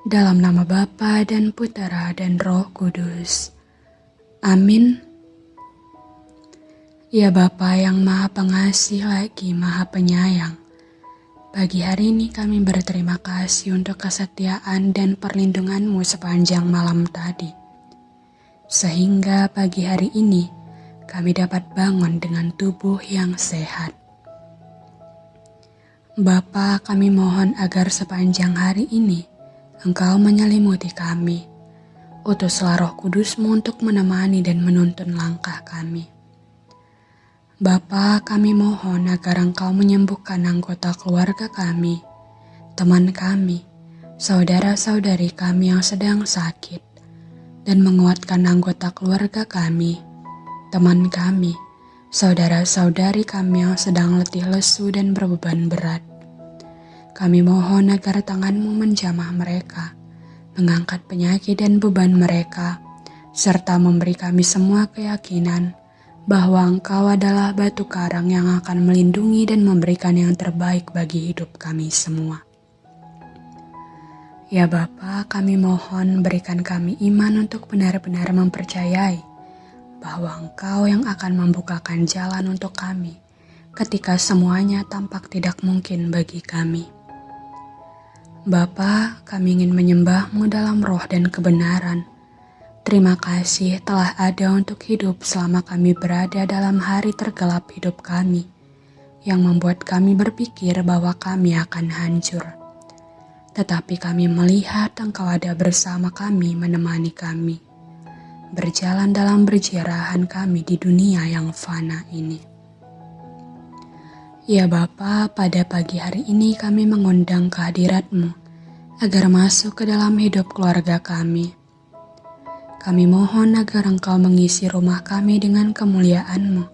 Dalam nama Bapa dan Putera dan Roh Kudus. Amin. Ya Bapa yang Maha Pengasih lagi Maha Penyayang. Pagi hari ini kami berterima kasih untuk kesetiaan dan perlindunganmu sepanjang malam tadi. Sehingga pagi hari ini kami dapat bangun dengan tubuh yang sehat. Bapa, kami mohon agar sepanjang hari ini Engkau menyelimuti kami. Utuslah roh kudusmu untuk menemani dan menuntun langkah kami. Bapa, kami mohon agar Engkau menyembuhkan anggota keluarga kami, teman kami, saudara-saudari kami yang sedang sakit, dan menguatkan anggota keluarga kami, teman kami, saudara-saudari kami yang sedang letih lesu dan berbeban berat. Kami mohon agar tanganmu menjamah mereka, mengangkat penyakit dan beban mereka, serta memberi kami semua keyakinan bahwa Engkau adalah batu karang yang akan melindungi dan memberikan yang terbaik bagi hidup kami semua. Ya Bapa, kami mohon berikan kami iman untuk benar-benar mempercayai bahwa Engkau yang akan membukakan jalan untuk kami ketika semuanya tampak tidak mungkin bagi kami. Bapa, kami ingin menyembahmu dalam roh dan kebenaran. Terima kasih telah ada untuk hidup selama kami berada dalam hari tergelap hidup kami, yang membuat kami berpikir bahwa kami akan hancur. Tetapi kami melihat Engkau ada bersama kami menemani kami, berjalan dalam berjarahan kami di dunia yang fana ini. Ya Bapa, pada pagi hari ini kami mengundang kehadiratmu agar masuk ke dalam hidup keluarga kami. Kami mohon agar Engkau mengisi rumah kami dengan kemuliaan-Mu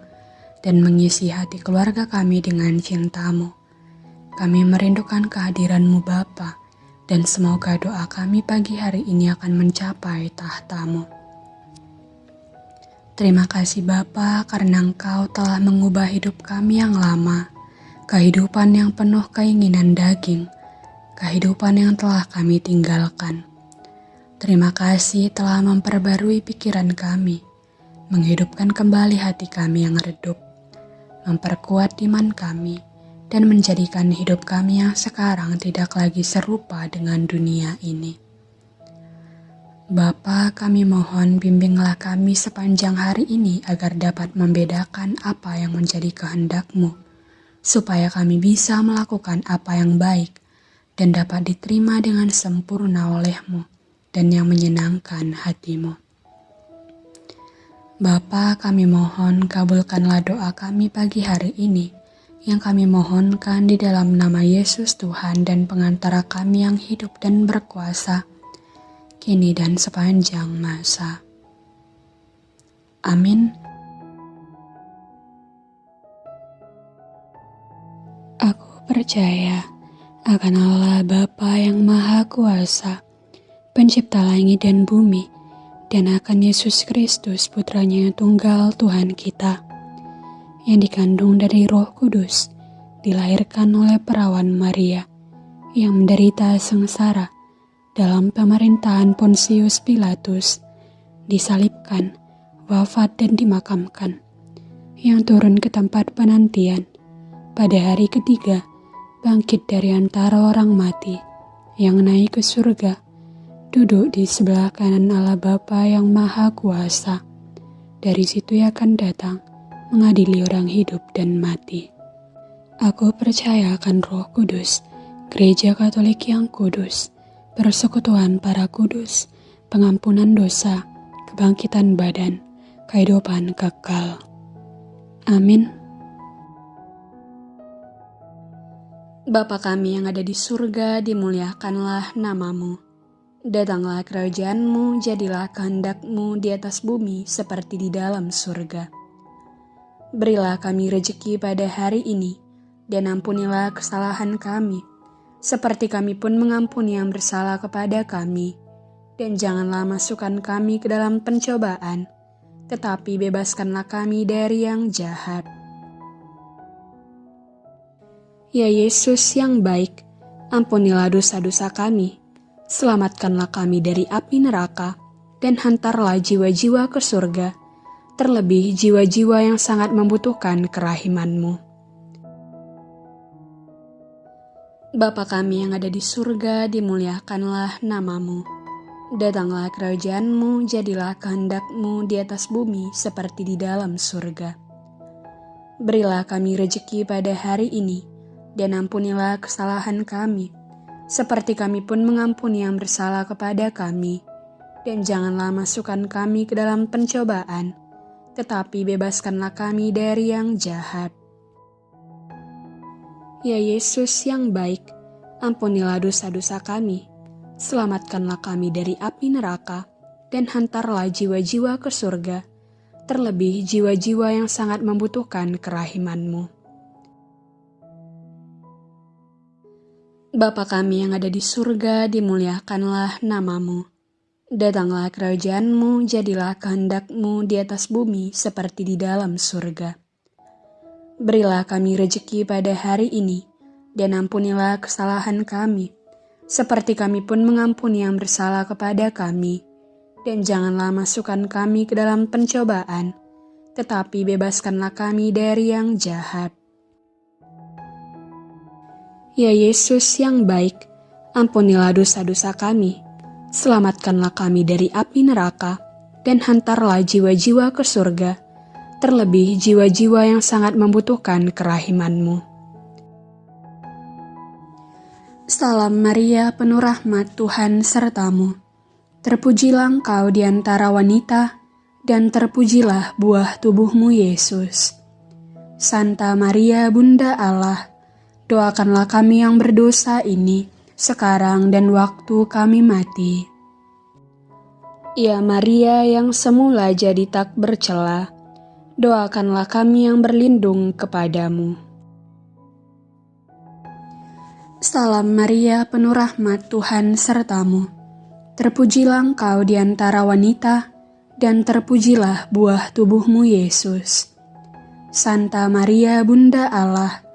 dan mengisi hati keluarga kami dengan cintamu. Kami merindukan kehadiran-Mu Bapa, dan semoga doa kami pagi hari ini akan mencapai tahtamu. Terima kasih Bapa karena Engkau telah mengubah hidup kami yang lama kehidupan yang penuh keinginan daging, kehidupan yang telah kami tinggalkan. Terima kasih telah memperbarui pikiran kami, menghidupkan kembali hati kami yang redup, memperkuat iman kami, dan menjadikan hidup kami yang sekarang tidak lagi serupa dengan dunia ini. Bapa, kami mohon bimbinglah kami sepanjang hari ini agar dapat membedakan apa yang menjadi kehendak-Mu supaya kami bisa melakukan apa yang baik dan dapat diterima dengan sempurna olehmu dan yang menyenangkan hatimu. Bapa, kami mohon kabulkanlah doa kami pagi hari ini yang kami mohonkan di dalam nama Yesus Tuhan dan pengantara kami yang hidup dan berkuasa, kini dan sepanjang masa. Amin. Percaya akan Allah Bapa yang Maha Kuasa, pencipta langit dan bumi, dan akan Yesus Kristus putranya yang tunggal Tuhan kita, yang dikandung dari roh kudus, dilahirkan oleh perawan Maria, yang menderita sengsara dalam pemerintahan Pontius Pilatus, disalibkan, wafat dan dimakamkan, yang turun ke tempat penantian pada hari ketiga, bangkit dari antara orang mati, yang naik ke surga, duduk di sebelah kanan Allah Bapa yang Maha Kuasa. Dari situ ia akan datang, mengadili orang hidup dan mati. Aku percaya akan roh kudus, gereja katolik yang kudus, persekutuan para kudus, pengampunan dosa, kebangkitan badan, kehidupan kekal. Amin. Bapa kami yang ada di surga, dimuliakanlah namamu. Datanglah kerajaanmu, jadilah kehendakmu di atas bumi seperti di dalam surga. Berilah kami rejeki pada hari ini, dan ampunilah kesalahan kami, seperti kami pun mengampuni yang bersalah kepada kami. Dan janganlah masukkan kami ke dalam pencobaan, tetapi bebaskanlah kami dari yang jahat Ya Yesus yang baik, ampunilah dosa-dosa kami, Selamatkanlah kami dari api neraka, dan hantarlah jiwa-jiwa ke surga, terlebih jiwa-jiwa yang sangat membutuhkan kerahimanmu. Bapa kami yang ada di surga, dimuliakanlah namamu. Datanglah kerajaanmu, jadilah kehendakmu di atas bumi seperti di dalam surga. Berilah kami rejeki pada hari ini, dan ampunilah kesalahan kami, seperti kami pun mengampuni yang bersalah kepada kami. Dan janganlah masukkan kami ke dalam pencobaan, tetapi bebaskanlah kami dari yang jahat. Ya Yesus yang baik, ampunilah dosa-dosa kami Selamatkanlah kami dari api neraka, dan hantarlah jiwa-jiwa ke surga, terlebih jiwa-jiwa yang sangat membutuhkan kerahimanmu. Bapa kami yang ada di surga, dimuliakanlah namamu. Datanglah kerajaanmu, jadilah kehendakmu di atas bumi seperti di dalam surga. Berilah kami rejeki pada hari ini, dan ampunilah kesalahan kami, seperti kami pun mengampuni yang bersalah kepada kami. Dan janganlah masukkan kami ke dalam pencobaan, tetapi bebaskanlah kami dari yang jahat. Ya Yesus yang baik, ampunilah dosa-dosa kami, selamatkanlah kami dari api neraka, dan hantarlah jiwa-jiwa ke surga, terlebih jiwa-jiwa yang sangat membutuhkan kerahimanmu. Salam Maria, penuh rahmat Tuhan sertamu. Terpujilah engkau di antara wanita, dan terpujilah buah tubuhmu Yesus. Santa Maria, Bunda Allah, doakanlah kami yang berdosa ini, sekarang dan waktu kami mati. Ya Maria yang semula jadi tak bercela, doakanlah kami yang berlindung kepadamu. Salam Maria, penuh rahmat Tuhan sertamu. Terpujilah engkau di antara wanita, dan terpujilah buah tubuhmu Yesus. Santa Maria, Bunda Allah,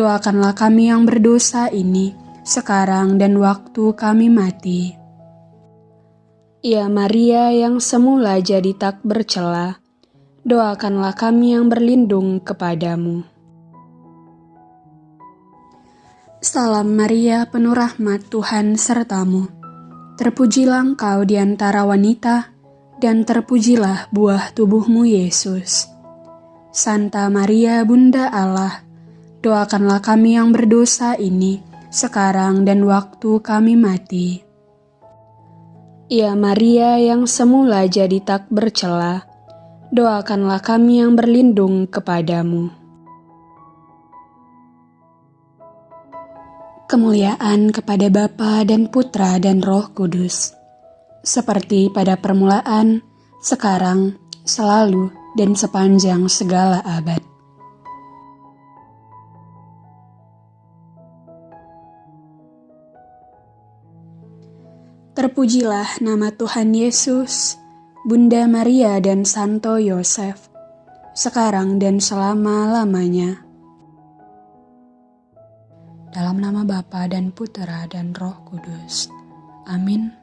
doakanlah kami yang berdosa ini, sekarang dan waktu kami mati. Ya Maria yang semula jadi tak bercela, doakanlah kami yang berlindung kepadamu. Salam Maria, penuh rahmat Tuhan sertamu. Terpujilah engkau di antara wanita, dan terpujilah buah tubuhmu Yesus. Santa Maria, Bunda Allah, doakanlah kami yang berdosa ini, sekarang dan waktu kami mati. Ya Maria yang semula jadi tak bercela, doakanlah kami yang berlindung kepadamu. Kemuliaan kepada Bapa dan Putra dan Roh Kudus, seperti pada permulaan, sekarang, selalu, dan sepanjang segala abad. Terpujilah nama Tuhan Yesus, Bunda Maria dan Santo Yosef, sekarang dan selama-lamanya. Dalam nama Bapa dan Putera dan Roh Kudus. Amin.